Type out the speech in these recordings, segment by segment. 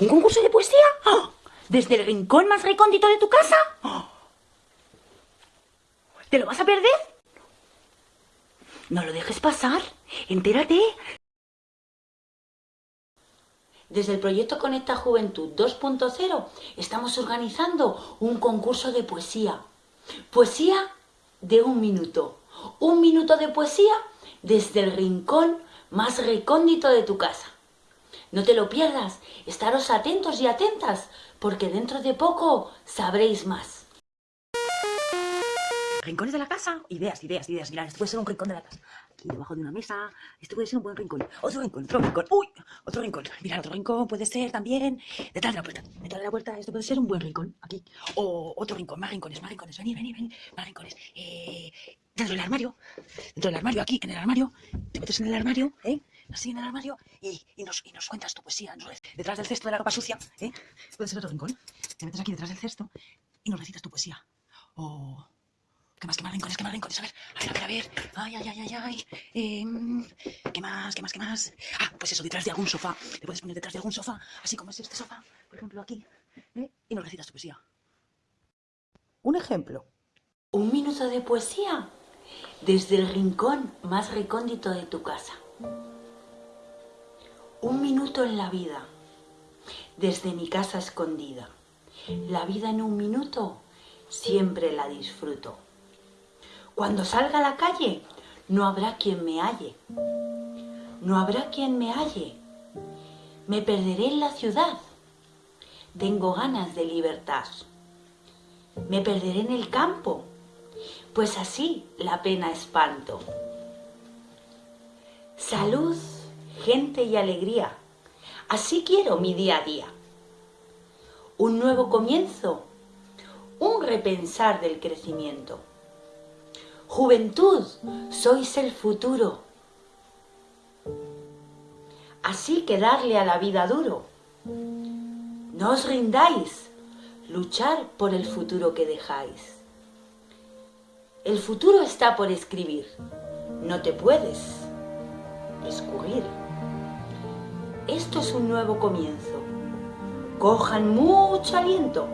¿Un concurso de poesía? ¡Ah! ¿Desde el rincón más recóndito de tu casa? ¡Ah! ¿Te lo vas a perder? No lo dejes pasar. Entérate. Desde el proyecto Conecta Juventud 2.0 estamos organizando un concurso de poesía. Poesía de un minuto. Un minuto de poesía desde el rincón más recóndito de tu casa. No te lo pierdas, estaros atentos y atentas, porque dentro de poco sabréis más. Rincones de la casa, ideas, ideas, ideas. Mirad, esto puede ser un rincón de la casa. Aquí debajo de una mesa, esto puede ser un buen rincón. Otro rincón, otro rincón. ¡Uy! Otro rincón. Mirad, otro rincón puede ser también detrás de la puerta. Detrás de la puerta, esto puede ser un buen rincón. Aquí. O otro rincón, más rincones, más rincones. Venid, venid, venid. Más rincones. Eh, dentro del armario. Dentro del armario, aquí, en el armario. Te metes en el armario, ¿eh? Así en el armario y, nos, y, nos, cuentas tu poesía. detrás del cesto de la ropa sucia, ¿eh? Puede ser otro rincón. Te metes aquí detrás del cesto y nos recitas tu poesía. O... ¿Qué más, qué más rincones, qué más rincones? A ver, a ver, a ver, a ver. Ay, ay, ay, ay, ay. Eh, ¿Qué más, qué más, qué más? Ah, pues eso, detrás de algún sofá. Te puedes poner detrás de algún sofá, así como es este sofá, por ejemplo, aquí. ¿eh? Y nos recitas tu poesía. Un ejemplo. Un minuto de poesía desde el rincón más recóndito de tu casa. Un minuto en la vida, desde mi casa escondida. La vida en un minuto siempre la disfruto. Cuando salga a la calle, no habrá quien me halle. No habrá quien me halle. Me perderé en la ciudad. Tengo ganas de libertad. Me perderé en el campo, pues así la pena espanto. Salud gente y alegría. Así quiero mi día a día. Un nuevo comienzo, un repensar del crecimiento. Juventud, sois el futuro. Así que darle a la vida duro. No os rindáis, luchar por el futuro que dejáis. El futuro está por escribir, no te puedes escurrir. Esto es un nuevo comienzo. Cojan mucho aliento.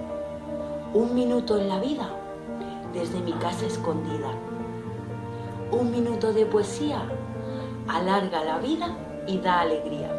Un minuto en la vida desde mi casa escondida. Un minuto de poesía alarga la vida y da alegría.